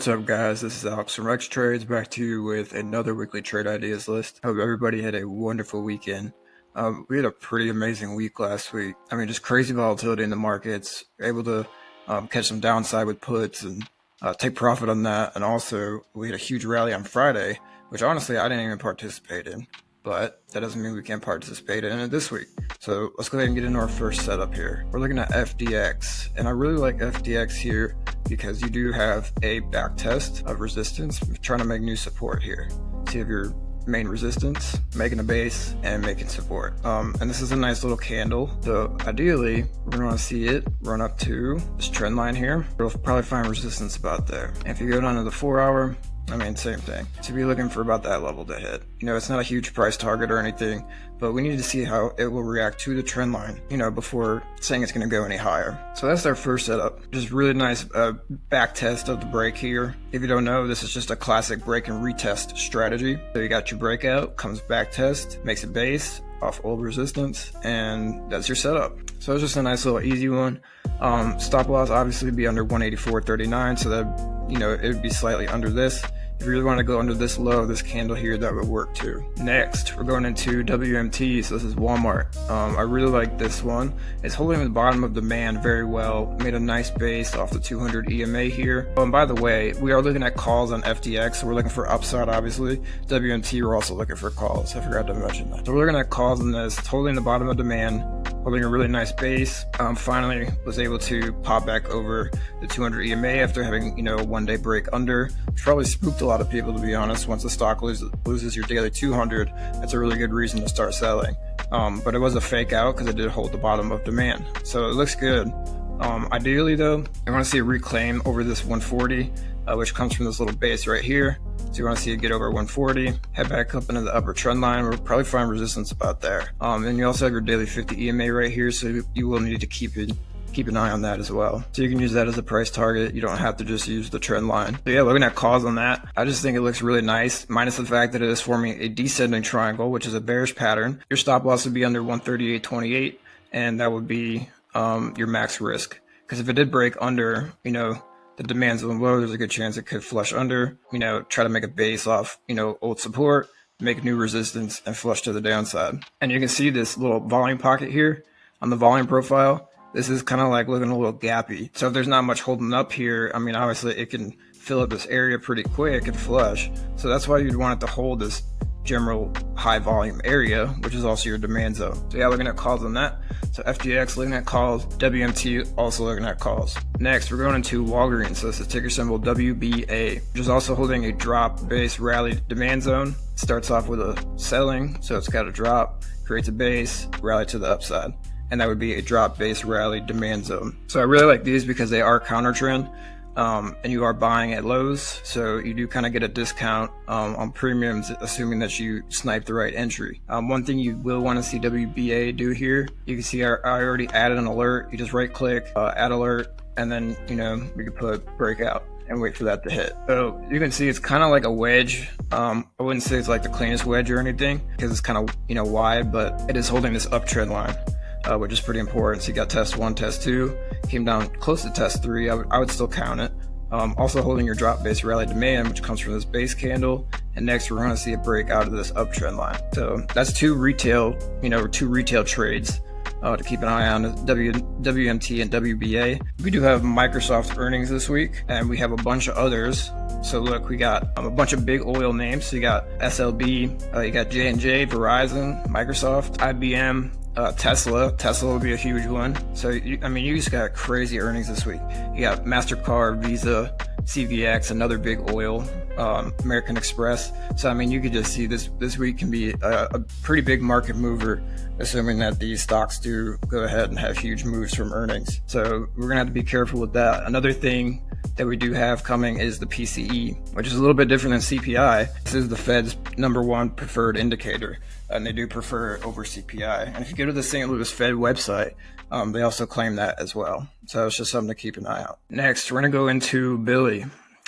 What's up guys, this is Alex from Rex Trades back to you with another weekly trade ideas list. Hope everybody had a wonderful weekend. Um, we had a pretty amazing week last week. I mean, just crazy volatility in the markets, able to um, catch some downside with puts and uh, take profit on that. And also we had a huge rally on Friday, which honestly I didn't even participate in but that doesn't mean we can't participate in it this week. So let's go ahead and get into our first setup here. We're looking at FDX, and I really like FDX here because you do have a back test of resistance. We're trying to make new support here. So you have your main resistance, making a base, and making support. Um, and this is a nice little candle. So ideally, we're gonna wanna see it run up to this trend line here. We'll probably find resistance about there. And if you go down to the four hour, I mean, same thing. To be looking for about that level to hit. You know, it's not a huge price target or anything, but we need to see how it will react to the trend line, you know, before saying it's going to go any higher. So that's our first setup. Just really nice uh, back test of the break here. If you don't know, this is just a classic break and retest strategy. So you got your breakout, comes back test, makes a base off old resistance, and that's your setup. So it's just a nice little easy one. Um, stop loss obviously be under 184.39, so that, you know, it would be slightly under this. If you really want to go under this low, this candle here, that would work too. Next, we're going into WMT. So this is Walmart. Um, I really like this one. It's holding the bottom of demand very well. Made a nice base off the 200 EMA here. Oh, and by the way, we are looking at calls on FDX. So we're looking for upside, obviously. WMT, we're also looking for calls. I forgot to mention that. So we're looking at calls on this. Holding the bottom of demand holding a really nice base. Um, finally was able to pop back over the 200 EMA after having, you know, one day break under, which probably spooked a lot of people to be honest. Once the stock loses, loses your daily 200, that's a really good reason to start selling. Um, but it was a fake out because it did hold the bottom of demand. So it looks good. Um, ideally though, I want to see a reclaim over this 140, uh, which comes from this little base right here. So you want to see it get over 140, head back up into the upper trend line. We'll probably find resistance about there. Um, and you also have your daily 50 EMA right here, so you will need to keep it keep an eye on that as well. So you can use that as a price target. You don't have to just use the trend line. So yeah, looking at calls on that, I just think it looks really nice, minus the fact that it is forming a descending triangle, which is a bearish pattern. Your stop loss would be under 138.28, and that would be um, your max risk. Because if it did break under, you know, the demand zone low, there's a good chance it could flush under, you know, try to make a base off, you know, old support, make new resistance and flush to the downside. And you can see this little volume pocket here on the volume profile. This is kind of like looking a little gappy. So if there's not much holding up here, I mean, obviously it can fill up this area pretty quick and flush. So that's why you'd want it to hold this general high volume area, which is also your demand zone. So yeah, looking at calls on that. So FDX looking at calls, WMT also looking at calls. Next, we're going into Walgreens. So this is ticker symbol WBA, which is also holding a drop base rally demand zone. Starts off with a selling, so it's got a drop, creates a base, rally to the upside. And that would be a drop base rally demand zone. So I really like these because they are counter trend um, and you are buying at lows, so you do kind of get a discount um, on premiums, assuming that you snipe the right entry. Um, one thing you will want to see WBA do here, you can see I, I already added an alert. You just right click, uh, add alert, and then you know we can put breakout and wait for that to hit. So you can see it's kind of like a wedge. Um, I wouldn't say it's like the cleanest wedge or anything because it's kind of you know wide, but it is holding this uptrend line uh, which is pretty important. So you got test one, test two, came down close to test three. I would, I would still count it. Um, also holding your drop base rally demand, which comes from this base candle. And next we're going to see a break out of this uptrend line. So that's two retail, you know, two retail trades uh, to keep an eye on w, WMT and WBA. We do have Microsoft earnings this week and we have a bunch of others. So look, we got um, a bunch of big oil names. So you got SLB, uh, you got J&J, Verizon, Microsoft, IBM, uh, Tesla. Tesla will be a huge one. So, you, I mean, you just got crazy earnings this week. You got MasterCard, Visa, CVX, another big oil, um, American Express. So, I mean, you could just see this this week can be a, a, pretty big market mover, assuming that these stocks do go ahead and have huge moves from earnings. So, we're to have to be careful with that. Another thing that we do have coming is the PCE, which is a little bit different than CPI. This is the Fed's number one preferred indicator, and they do prefer it over CPI. And if you go to the St. Louis Fed website, um, they also claim that as well. So it's just something to keep an eye out. Next, we're going to go into Billy.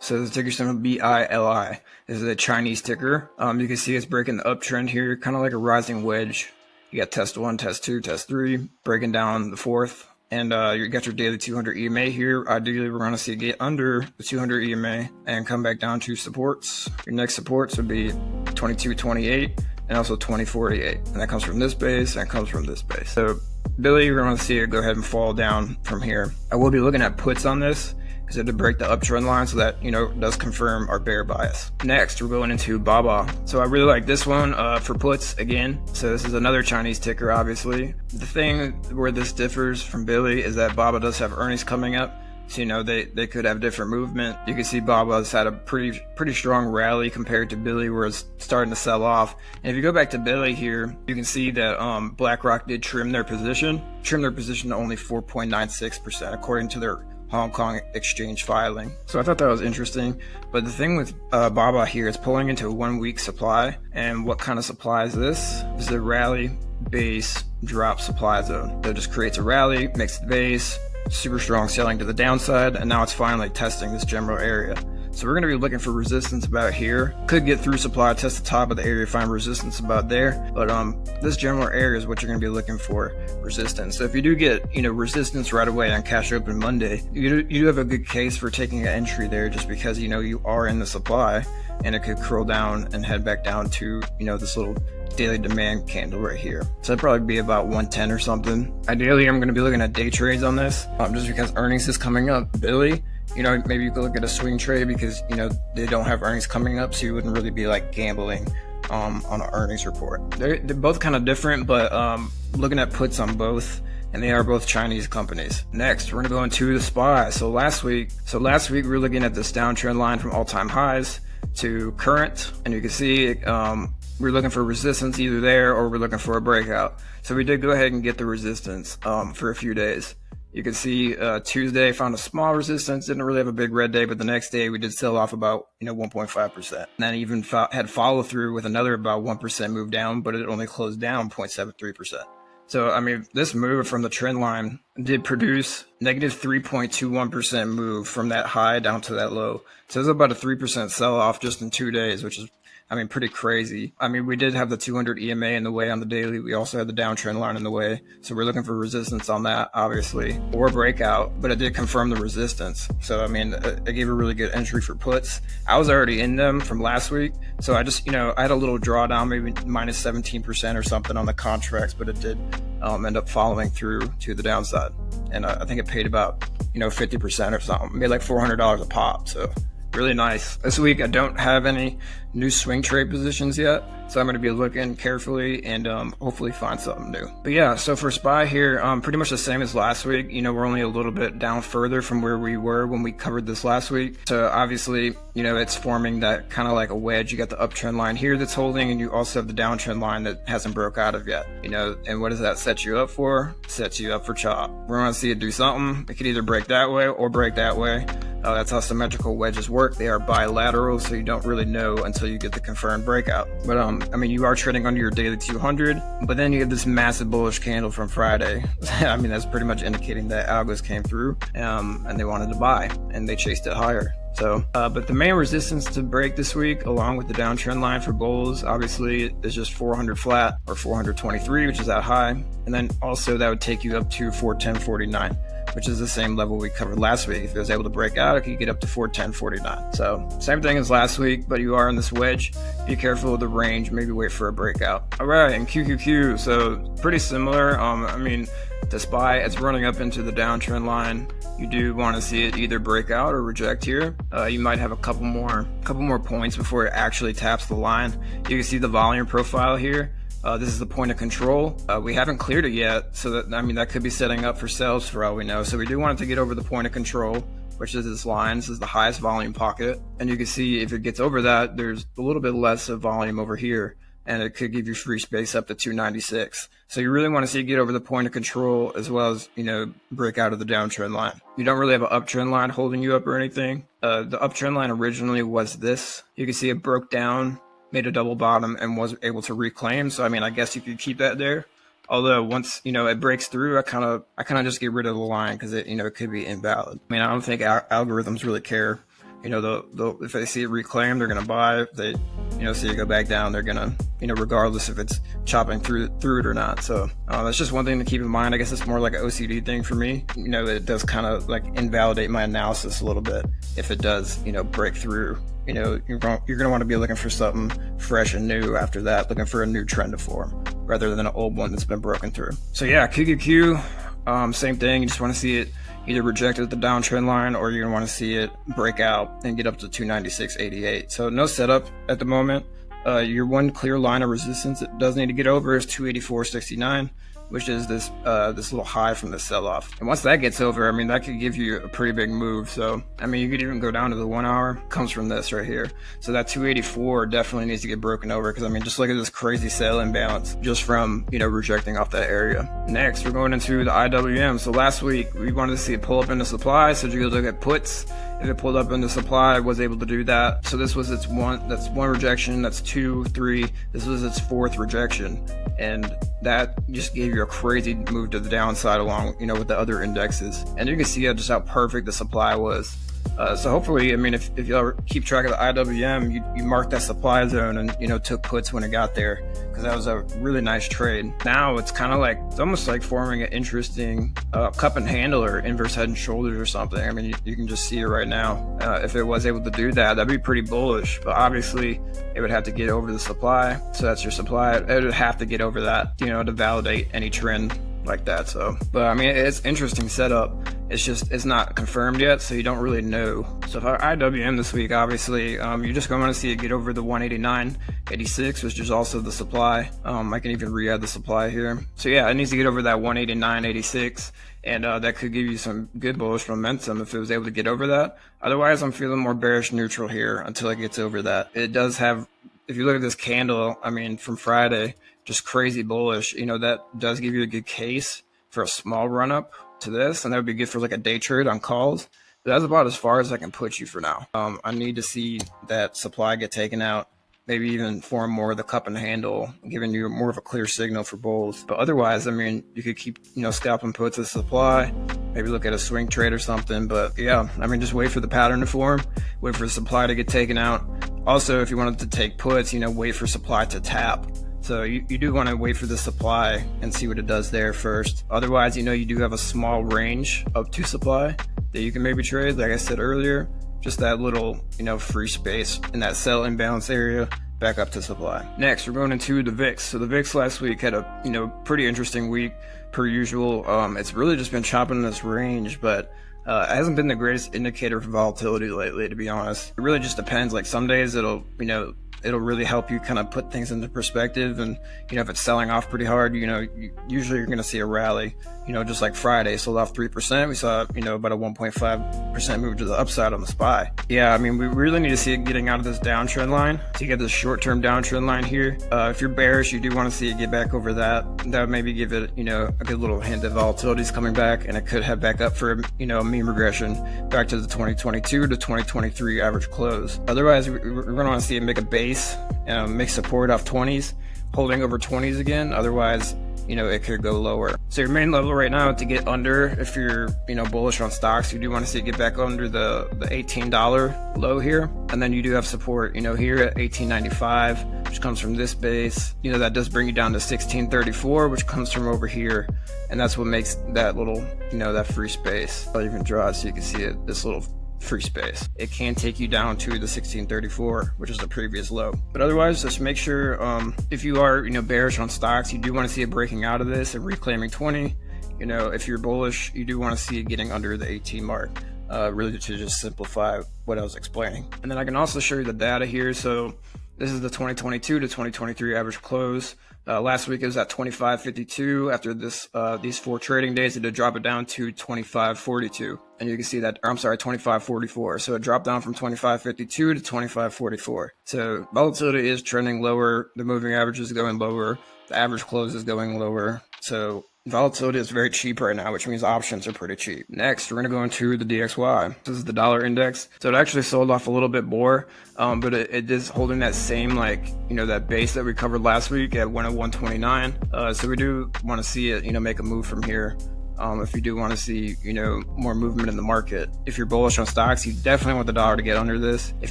So the ticker symbol BILI is a Chinese ticker. Um, you can see it's breaking the uptrend here, kind of like a rising wedge. You got test one, test two, test three, breaking down the fourth and uh, you got your daily 200 EMA here. Ideally, we're going to see it get under the 200 EMA and come back down to supports. Your next supports would be 2228 and also 2048, and that comes from this base and comes from this base. So Billy, you're going to see it go ahead and fall down from here. I will be looking at puts on this because it to break the uptrend line so that, you know, does confirm our bear bias. Next, we're going into BABA. So I really like this one uh, for puts again. So this is another Chinese ticker, obviously. The thing where this differs from Billy is that BABA does have earnings coming up. So, you know, they, they could have different movement. You can see Baba's had a pretty pretty strong rally compared to Billy where it's starting to sell off. And if you go back to Billy here, you can see that um, BlackRock did trim their position, trim their position to only 4.96% according to their Hong Kong exchange filing. So I thought that was interesting. But the thing with uh, Baba here is pulling into one week supply. And what kind of supply is this? This is a rally base drop supply zone. It just creates a rally, makes the base, super strong selling to the downside, and now it's finally testing this general area. So we're going to be looking for resistance about here. Could get through supply, test the top of the area, find resistance about there. But um, this general area is what you're going to be looking for, resistance. So if you do get, you know, resistance right away on cash open Monday, you do, you do have a good case for taking an entry there just because, you know, you are in the supply and it could curl down and head back down to, you know, this little daily demand candle right here. So it'd probably be about 110 or something. Ideally, I'm going to be looking at day trades on this um, just because earnings is coming up. Billy, you know, maybe you could look at a swing trade because, you know, they don't have earnings coming up, so you wouldn't really be like gambling um, on an earnings report. They're, they're both kind of different, but um, looking at puts on both, and they are both Chinese companies. Next, we're gonna go into the SPY. So last week, so last week we were looking at this downtrend line from all-time highs to current, and you can see um, we're looking for resistance either there or we're looking for a breakout. So we did go ahead and get the resistance um, for a few days. You can see uh, Tuesday found a small resistance, didn't really have a big red day, but the next day we did sell off about you know 1.5%. And then even fo- had follow through with another about 1% move down, but it only closed down 0.73%. So I mean, this move from the trend line did produce negative 3.21% move from that high down to that low. So it's about a 3% sell off just in two days, which is I mean, pretty crazy. I mean, we did have the 200 EMA in the way on the daily. We also had the downtrend line in the way. So we're looking for resistance on that, obviously, or breakout, but it did confirm the resistance. So, I mean, it gave a really good entry for puts. I was already in them from last week. So I just, you know, I had a little drawdown, maybe minus 17% or something on the contracts, but it did um, end up following through to the downside. And uh, I think it paid about, you know, 50% or something, made like $400 a pop. So really nice. This week I don't have any new swing trade positions yet, so I'm going to be looking carefully and um, hopefully find something new. But yeah, so for SPY here, um, pretty much the same as last week. You know, we're only a little bit down further from where we were when we covered this last week. So obviously, you know, it's forming that kind of like a wedge. You got the uptrend line here that's holding, and you also have the downtrend line that hasn't broke out of yet. You know, and what does that set you up for? Sets you up for chop. We're going to see it do something. It could either break that way or break that way. Uh, that's how symmetrical wedges work. They are bilateral, so you don't really know until you get the confirmed breakout. But um, I mean, you are trading under your daily 200, but then you have this massive bullish candle from Friday. I mean, that's pretty much indicating that algos came through um, and they wanted to buy and they chased it higher. So, uh, but the main resistance to break this week, along with the downtrend line for bulls, obviously is just 400 flat or 423, which is that high. And then also that would take you up to 410.49 which is the same level we covered last week. If it was able to break out, it could get up to 410.49. So same thing as last week, but you are in this wedge. Be careful of the range. Maybe wait for a breakout. All right, and QQQ. So pretty similar. Um, I mean, SPY, it's running up into the downtrend line. You do want to see it either break out or reject here. Uh, you might have a couple more, couple more points before it actually taps the line. You can see the volume profile here. Uh, this is the point of control. Uh, we haven't cleared it yet, so that I mean that could be setting up for sales for all we know. So we do want it to get over the point of control, which is this line. This is the highest volume pocket, and you can see if it gets over that, there's a little bit less of volume over here, and it could give you free space up to 296. So you really want to see it get over the point of control as well as you know break out of the downtrend line. You don't really have an uptrend line holding you up or anything. Uh, the uptrend line originally was this. You can see it broke down made a double bottom and was able to reclaim. So I mean, I guess you could keep that there. Although once you know it breaks through, I kind of I kind of just get rid of the line because it you know it could be invalid. I mean, I don't think al- algorithms really care you know, they'll, they'll if they see it reclaimed, they're gonna buy. If they, you know, see it go back down, they're gonna, you know, regardless if it's chopping through through it or not. So uh, that's just one thing to keep in mind. I guess it's more like an OCD thing for me. You know, it does kind of like invalidate my analysis a little bit if it does, you know, break through you know, you're going, you're going to want to be looking for something fresh and new after that, looking for a new trend to form rather than an old one that's been broken through. So yeah, QQQ, um, same thing. You just want to see it either reject at the downtrend line or you're going to want to see it break out and get up to 296.88. So no setup at the moment. Uh, your one clear line of resistance it does need to get over is 284.69 which is this uh, this little high from the sell-off. And once that gets over, I mean, that could give you a pretty big move. So, I mean, you could even go down to the one hour, comes from this right here. So that 284 definitely needs to get broken over because, I mean, just look at this crazy sell imbalance just from, you know, rejecting off that area. Next, we're going into the IWM. So last week, we wanted to see a pull up in the supply. So you look at puts if it pulled up into supply, I was able to do that. So this was its one, that's one rejection, that's two, three, this was its fourth rejection. And that just gave you a crazy move to the downside along, you know, with the other indexes. And you can see just how perfect the supply was. Uh, so hopefully, I mean, if, if ever keep track of the IWM, you, you mark that supply zone and, you know, took puts when it got there because that was a really nice trade. Now it's kind of like, it's almost like forming an interesting uh, cup and handle or inverse head and shoulders or something. I mean, you, you can just see it right now. Uh, if it was able to do that, that'd be pretty bullish, but obviously it would have to get over the supply. So that's your supply. It would have to get over that, you know, to validate any trend like that. So, but I mean, it's interesting setup. It's just it's not confirmed yet, so you don't really know. So if I IWM this week, obviously, um, you're just going to see it get over the 189, 86, which is also the supply. Um, I can even re-add the supply here. So yeah, it needs to get over that 189, 86, and uh, that could give you some good bullish momentum if it was able to get over that. Otherwise, I'm feeling more bearish neutral here until it gets over that. It does have, if you look at this candle, I mean, from Friday, just crazy bullish. You know, that does give you a good case for a small run up to this, and that would be good for like a day trade on calls. But that's about as far as I can put you for now. Um, I need to see that supply get taken out maybe even form more of the cup and handle, giving you more of a clear signal for bulls. But otherwise, I mean, you could keep, you know, scalping puts of supply, maybe look at a swing trade or something. But yeah, I mean, just wait for the pattern to form, wait for the supply to get taken out. Also, if you wanted to take puts, you know, wait for supply to tap. So you, you do want to wait for the supply and see what it does there first. Otherwise, you know, you do have a small range up to supply that you can maybe trade. Like I said earlier, just that little, you know, free space in that sell imbalance area back up to supply. Next, we're going into the VIX. So the VIX last week had a, you know, pretty interesting week per usual. Um, it's really just been chopping this range, but uh, it hasn't been the greatest indicator for volatility lately, to be honest. It really just depends. Like some days it'll, you know, it'll really help you kind of put things into perspective. And, you know, if it's selling off pretty hard, you know, usually you're going to see a rally, you know, just like Friday sold off 3%. We saw, you know, about a 1.5% move to the upside on the SPY. Yeah, I mean, we really need to see it getting out of this downtrend line to get this short term downtrend line here. Uh, if you're bearish, you do want to see it get back over that. That would maybe give it, you know, a good little hint that volatility is coming back and it could head back up for, you know, a mean regression back to the 2022 to 2023 average close. Otherwise, we're going to want to see it make a base base, um, make support off 20s, holding over 20s again. Otherwise, you know, it could go lower. So your main level right now to get under, if you're, you know, bullish on stocks, you do want to see it get back under the, the $18 low here. And then you do have support, you know, here at 1895, which comes from this base. You know, that does bring you down to 1634, which comes from over here. And that's what makes that little, you know, that free space. I'll even draw it so you can see it, this little free space. It can take you down to the 1634, which is the previous low. But otherwise, just make sure um, if you are, you know, bearish on stocks, you do want to see it breaking out of this and reclaiming 20. You know, if you're bullish, you do want to see it getting under the 18 mark. Uh, really to just simplify what I was explaining. And then I can also show you the data here. So this is the 2022 to 2023 average close. Uh, last week it was at 25.52. After this, uh, these four trading days, it did drop it down to 25.42, and you can see that. I'm sorry, 25.44. So it dropped down from 25.52 to 25.44. So volatility is trending lower. The moving average is going lower. The average close is going lower. So Volatility is very cheap right now, which means options are pretty cheap. Next, we're going to go into the DXY. This is the dollar index. So it actually sold off a little bit more, um, but it, it is holding that same, like, you know, that base that we covered last week at 101.29. Uh, so we do want to see it, you know, make a move from here Um, if you do want to see, you know, more movement in the market. If you're bullish on stocks, you definitely want the dollar to get under this. If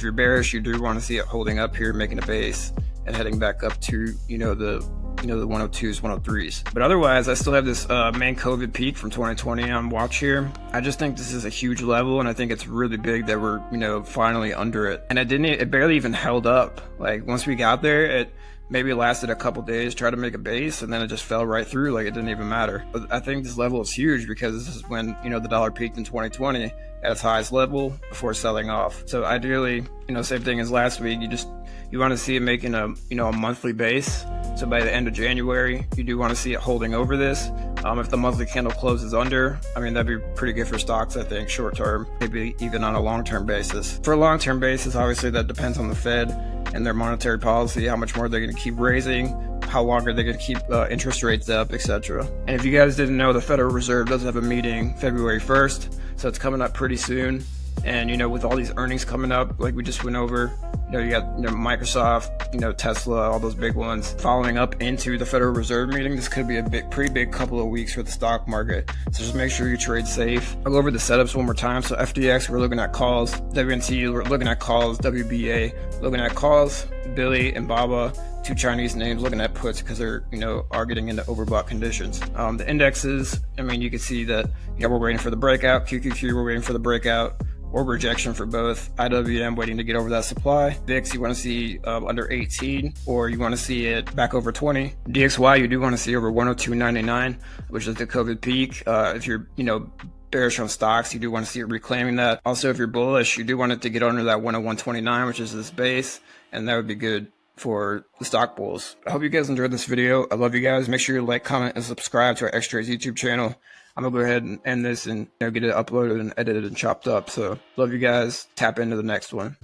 you're bearish, you do want to see it holding up here, making a base and heading back up to, you know, the you know the 102s 103s but otherwise i still have this uh, main covid peak from 2020 on watch here. I just think this is a huge level and i think it's really big that we're you know finally under it. And it didn't it barely even held up. Like once we got there it maybe it lasted a couple days, tried to make a base, and then it just fell right through like it didn't even matter. But I think this level is huge because this is when, you know, the dollar peaked in 2020 at its highest level before selling off. So ideally, you know, same thing as last week, you just you want to see it making a you know a monthly base. So by the end of January, you do want to see it holding over this. Um, if the monthly candle closes under, I mean that'd be pretty good for stocks. I think short term, maybe even on a long term basis. For a long term basis, obviously that depends on the Fed and their monetary policy, how much more they're going to keep raising, how long are they going to keep uh, interest rates up, etc. And if you guys didn't know, the Federal Reserve does have a meeting February 1st, so it's coming up pretty soon. And you know, with all these earnings coming up, like we just went over, you know, you got you know Microsoft, you know Tesla, all those big ones following up into the Federal Reserve meeting. This could be a big, pretty big couple of weeks for the stock market. So just make sure you trade safe. I'll go over the setups one more time. So FDX, we're looking at calls. WMT, we're looking at calls. WBA, looking at calls. Billy and Baba, two Chinese names, looking at puts because they're you know are getting into overbought conditions. Um, the indexes, I mean, you can see that yeah, we're waiting for the breakout. QQQ, we're waiting for the breakout or rejection for both. IWM waiting to get over that supply. VIX, you want to see uh, under 18 or you want to see it back over 20. DXY, you do want to see over 102.99, which is the COVID peak. Uh, if you're, you know, bearish on stocks, you do want to see it reclaiming that. Also, if you're bullish, you do want it to get under that 101.29, which is this base, and that would be good for the stock bulls. I hope you guys enjoyed this video. I love you guys. Make sure you like, comment, and subscribe to Rex Trades YouTube channel. I'm gonna go ahead and end this and you know, get it uploaded and edited and chopped up. So love you guys. Tap into the next one.